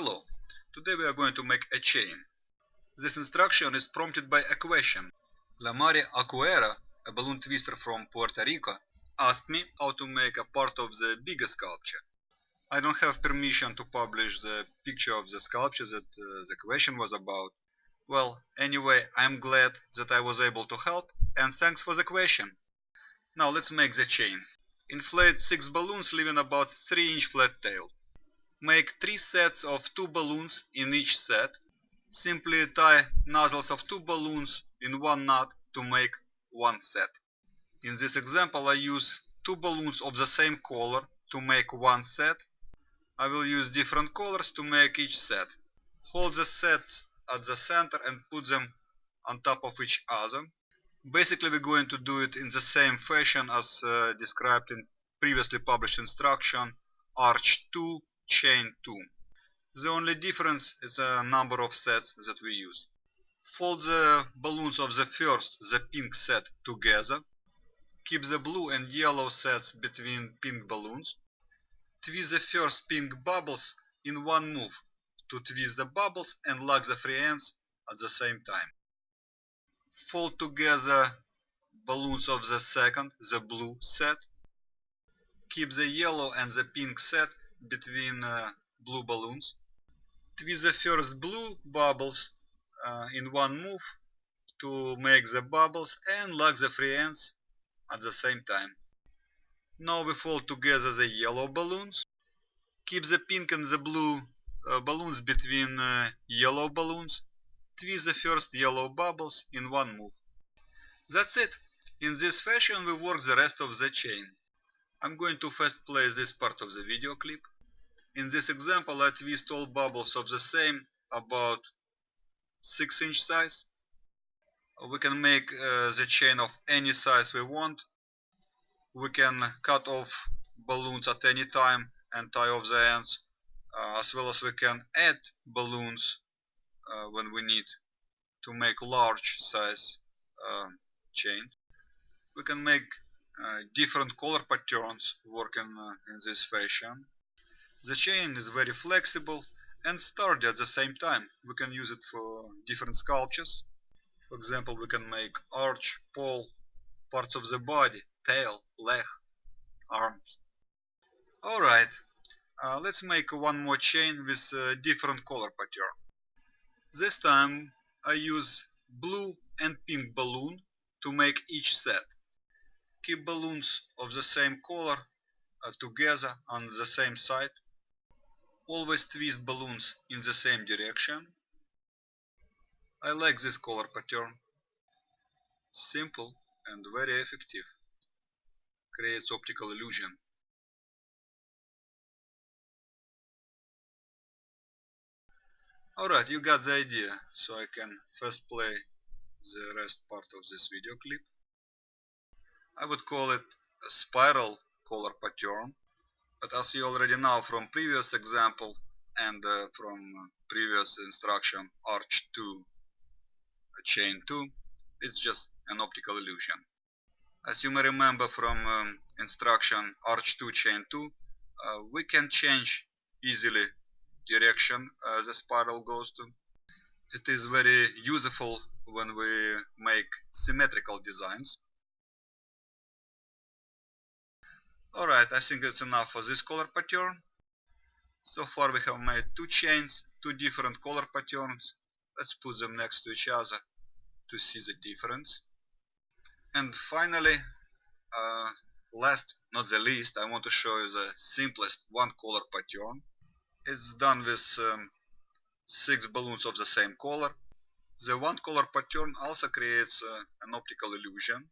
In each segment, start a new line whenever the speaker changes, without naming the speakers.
Hello, today we are going to make a chain. This instruction is prompted by a question. Lamari Acuera, a balloon twister from Puerto Rico, asked me how to make a part of the bigger sculpture. I don't have permission to publish the picture of the sculpture that uh, the question was about. Well, anyway, I'm glad that I was able to help and thanks for the question. Now let's make the chain. Inflate 6 balloons leaving about 3 inch flat tail. Make 3 sets of 2 balloons in each set. Simply tie nozzles of 2 balloons in one knot to make one set. In this example I use 2 balloons of the same color to make one set. I will use different colors to make each set. Hold the sets at the center and put them on top of each other. Basically we're going to do it in the same fashion as uh, described in previously published instruction arch 2 chain 2. The only difference is the number of sets that we use. Fold the balloons of the first, the pink set, together. Keep the blue and yellow sets between pink balloons. Twist the first pink bubbles in one move to twist the bubbles and lock the free ends at the same time. Fold together balloons of the second, the blue set. Keep the yellow and the pink set between uh, blue balloons. Twist the first blue bubbles uh, in one move to make the bubbles and lock the free ends at the same time. Now we fold together the yellow balloons. Keep the pink and the blue uh, balloons between uh, yellow balloons. Twist the first yellow bubbles in one move. That's it. In this fashion we work the rest of the chain. I'm going to first play this part of the video clip. In this example I twist all bubbles of the same about 6 inch size. We can make uh, the chain of any size we want. We can cut off balloons at any time and tie off the ends. Uh, as well as we can add balloons uh, when we need to make large size uh, chain. We can make uh, different color patterns working uh, in this fashion. The chain is very flexible and sturdy at the same time. We can use it for different sculptures. For example, we can make arch, pole, parts of the body, tail, leg, arms. Alright, uh, let's make one more chain with a different color pattern. This time I use blue and pink balloon to make each set. Keep balloons of the same color uh, together on the same side. Always twist balloons in the same direction. I like this color pattern. Simple and very effective. Creates optical illusion. Alright, you got the idea, so I can first play the rest part of this video clip. I would call it a spiral color pattern, but as you already know from previous example and uh, from previous instruction arch 2 chain 2, it's just an optical illusion. As you may remember from um, instruction arch 2 chain 2, uh, we can change easily direction uh, the spiral goes to. It is very useful when we make symmetrical designs. Alright, I think it's enough for this color pattern. So far we have made two chains, two different color patterns. Let's put them next to each other to see the difference. And finally, uh, last not the least, I want to show you the simplest one color pattern. It's done with um, six balloons of the same color. The one color pattern also creates uh, an optical illusion.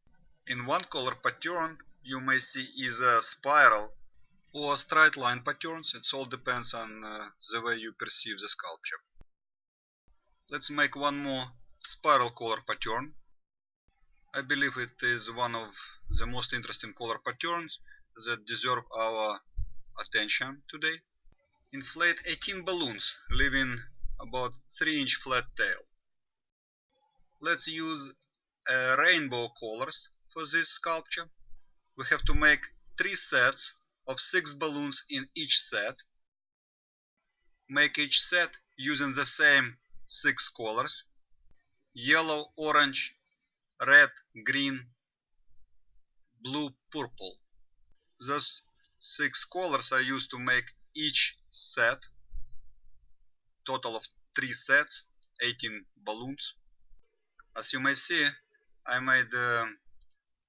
In one color pattern you may see either spiral or straight line patterns. It all depends on uh, the way you perceive the sculpture. Let's make one more spiral color pattern. I believe it is one of the most interesting color patterns that deserve our attention today. Inflate 18 balloons, leaving about 3 inch flat tail. Let's use uh, rainbow colors for this sculpture. We have to make 3 sets of 6 balloons in each set. make each set using the same six colors yellow, orange, red, green, blue, purple. Those six colors are used to make each set, total of three sets, 18 balloons. As you may see, I made uh,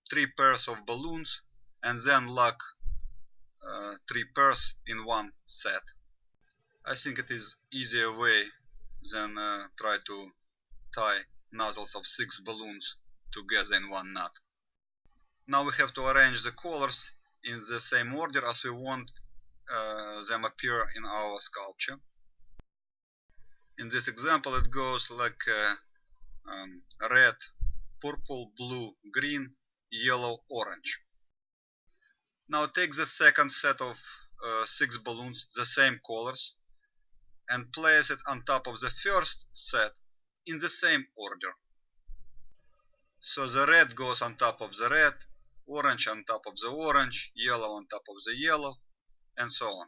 three pairs of balloons and then lock uh, three pairs in one set. I think it is easier way than uh, try to tie nozzles of six balloons together in one knot. Now we have to arrange the colors in the same order as we want uh, them appear in our sculpture. In this example it goes like uh, um, red, purple, blue, green, yellow, orange. Now take the second set of uh, six balloons, the same colors, and place it on top of the first set in the same order. So the red goes on top of the red, orange on top of the orange, yellow on top of the yellow, and so on.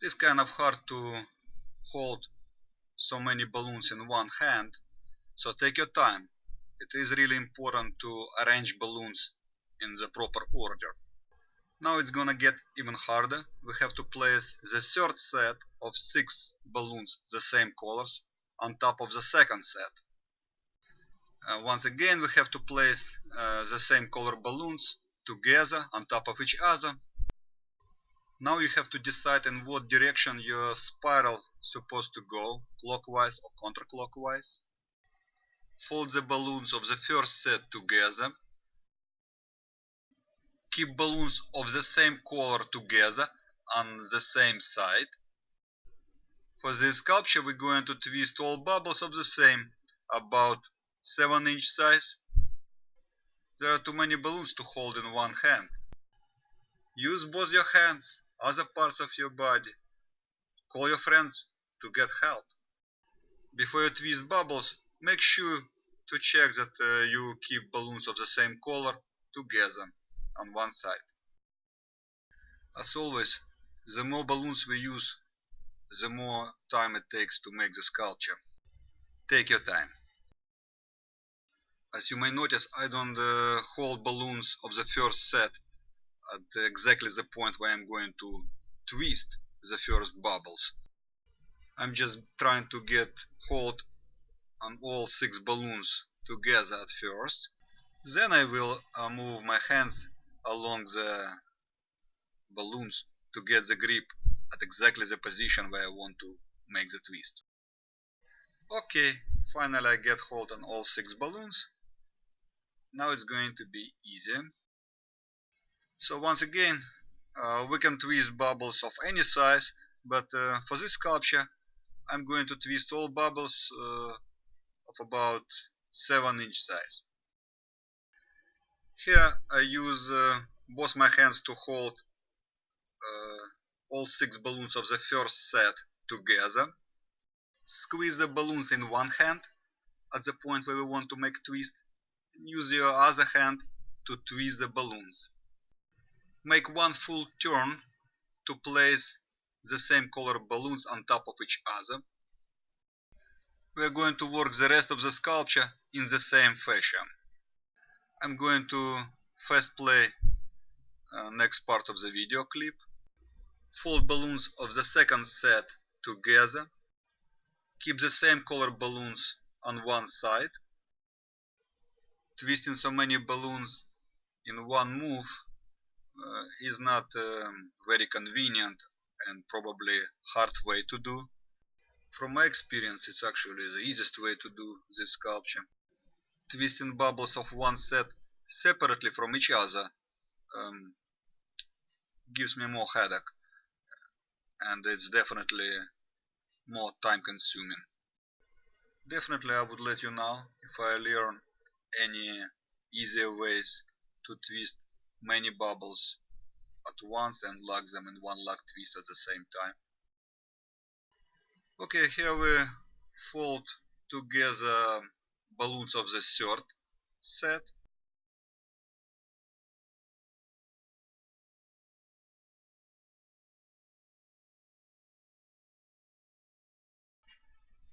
It is kind of hard to hold so many balloons in one hand, so take your time. It is really important to arrange balloons in the proper order. Now it's gonna get even harder. We have to place the third set of six balloons, the same colors, on top of the second set. Uh, once again, we have to place uh, the same color balloons together on top of each other. Now you have to decide in what direction your spiral is supposed to go, clockwise or counterclockwise. Fold the balloons of the first set together keep balloons of the same color together on the same side. For this sculpture we're going to twist all bubbles of the same, about 7 inch size. There are too many balloons to hold in one hand. Use both your hands, other parts of your body. Call your friends to get help. Before you twist bubbles, make sure to check that uh, you keep balloons of the same color together on one side. As always, the more balloons we use, the more time it takes to make the sculpture. Take your time. As you may notice, I don't uh, hold balloons of the first set at exactly the point where I'm going to twist the first bubbles. I'm just trying to get hold on all six balloons together at first. Then I will uh, move my hands along the balloons to get the grip at exactly the position where I want to make the twist. Okay, finally I get hold on all six balloons. Now it's going to be easier. So once again, uh, we can twist bubbles of any size, but uh, for this sculpture I'm going to twist all bubbles uh, of about 7 inch size. Here I use uh, both my hands to hold uh, all six balloons of the first set together. Squeeze the balloons in one hand at the point where we want to make twist. And use your other hand to twist the balloons. Make one full turn to place the same color balloons on top of each other. We are going to work the rest of the sculpture in the same fashion. I'm going to first play uh, next part of the video clip. Fold balloons of the second set together. Keep the same color balloons on one side. Twisting so many balloons in one move uh, is not um, very convenient and probably hard way to do. From my experience, it's actually the easiest way to do this sculpture twisting bubbles of one set separately from each other um, gives me more headache and it's definitely more time consuming. Definitely I would let you know if I learn any easier ways to twist many bubbles at once and lock them in one lock twist at the same time. Okay, here we fold together balloons of the third set.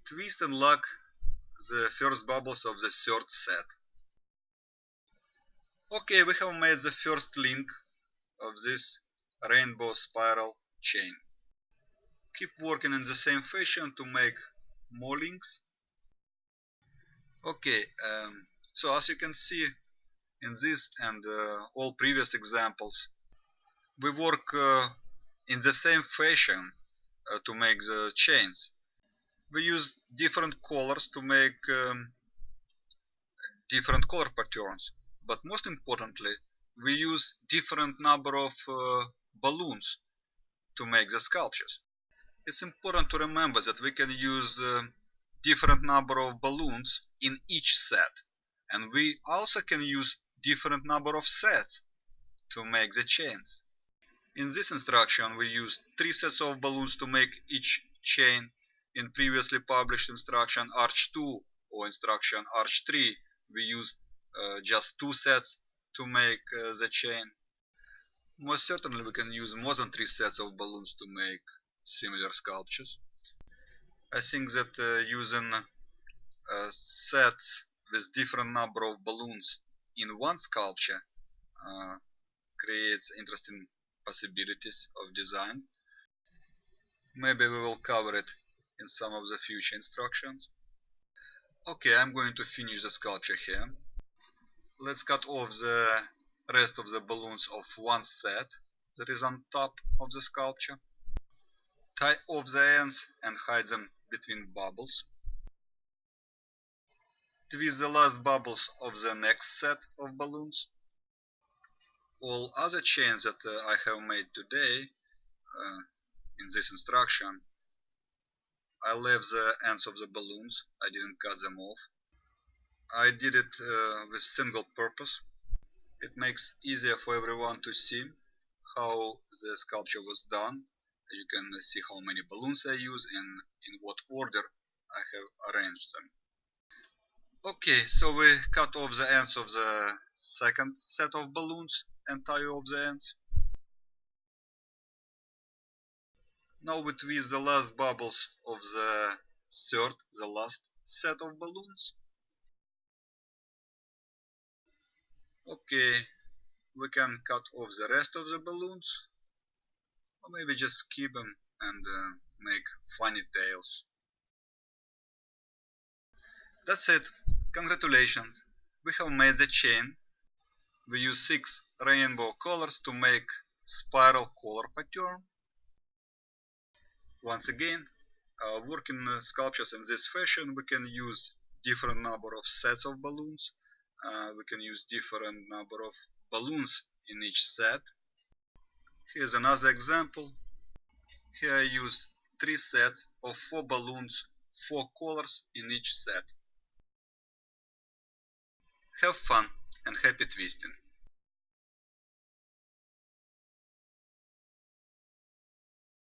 Twist and lock the first bubbles of the third set. Okay, we have made the first link of this rainbow spiral chain. Keep working in the same fashion to make more links. Okay, um, so as you can see in this and uh, all previous examples, we work uh, in the same fashion uh, to make the chains. We use different colors to make um, different color patterns, but most importantly, we use different number of uh, balloons to make the sculptures. It's important to remember that we can use uh, different number of balloons in each set and we also can use different number of sets to make the chains. In this instruction we use three sets of balloons to make each chain. In previously published instruction arch 2 or instruction arch 3 we used uh, just two sets to make uh, the chain. Most certainly we can use more than three sets of balloons to make similar sculptures. I think that uh, using uh, sets with different number of balloons in one sculpture uh, creates interesting possibilities of design. Maybe we will cover it in some of the future instructions. Okay, I'm going to finish the sculpture here. Let's cut off the rest of the balloons of one set that is on top of the sculpture. Tie off the ends and hide them between bubbles. Twist the last bubbles of the next set of balloons. All other chains that uh, I have made today uh, in this instruction I left the ends of the balloons. I didn't cut them off. I did it uh, with single purpose. It makes easier for everyone to see how the sculpture was done you can see how many balloons I use and in what order I have arranged them okay so we cut off the ends of the second set of balloons and tie off the ends. Now we twist the last bubbles of the third, the last set of balloons. Okay, we can cut off the rest of the balloons or maybe just keep them and uh, make funny tails. That's it. Congratulations. We have made the chain we use six rainbow colors to make spiral color pattern. Once again, uh, working sculptures in this fashion, we can use different number of sets of balloons. Uh, we can use different number of balloons in each set. Here's another example. Here I use three sets of four balloons, four colors in each set. Have fun! and happy twisting.